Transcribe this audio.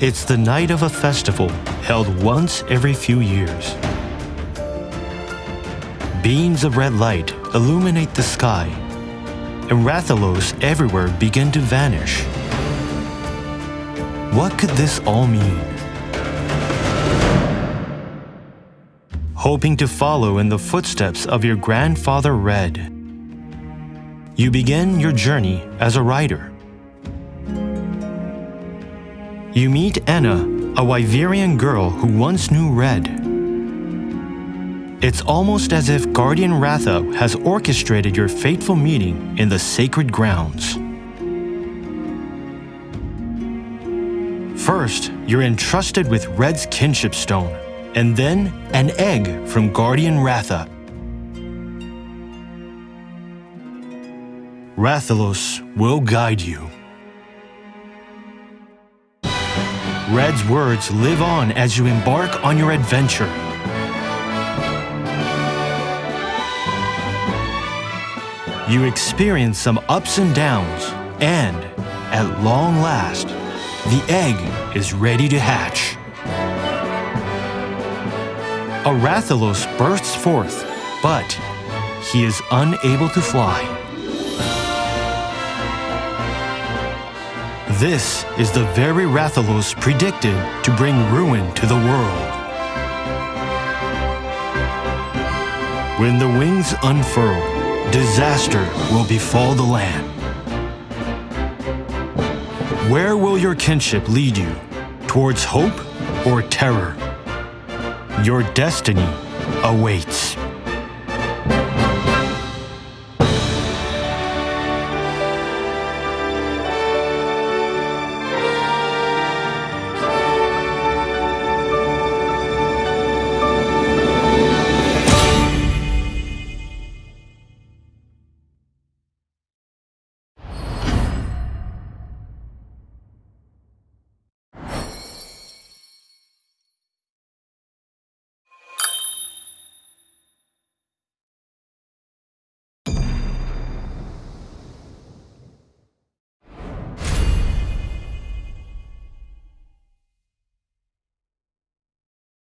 It's the night of a festival held once every few years. Beams of red light illuminate the sky, and Rathalos everywhere begin to vanish. What could this all mean? Hoping to follow in the footsteps of your grandfather Red, you begin your journey as a rider. You meet Ena, a Wyverian girl who once knew Red. It's almost as if Guardian Ratha has orchestrated your fateful meeting in the sacred grounds. First, you're entrusted with Red's kinship stone, and then an egg from Guardian Ratha. Rathalos will guide you. Red's words live on as you embark on your adventure. You experience some ups and downs, and, at long last, the egg is ready to hatch. A Rathalos bursts forth, but he is unable to fly. This is the very Rathalos predicted to bring ruin to the world. When the wings unfurl, disaster will befall the land. Where will your kinship lead you? Towards hope or terror? Your destiny awaits.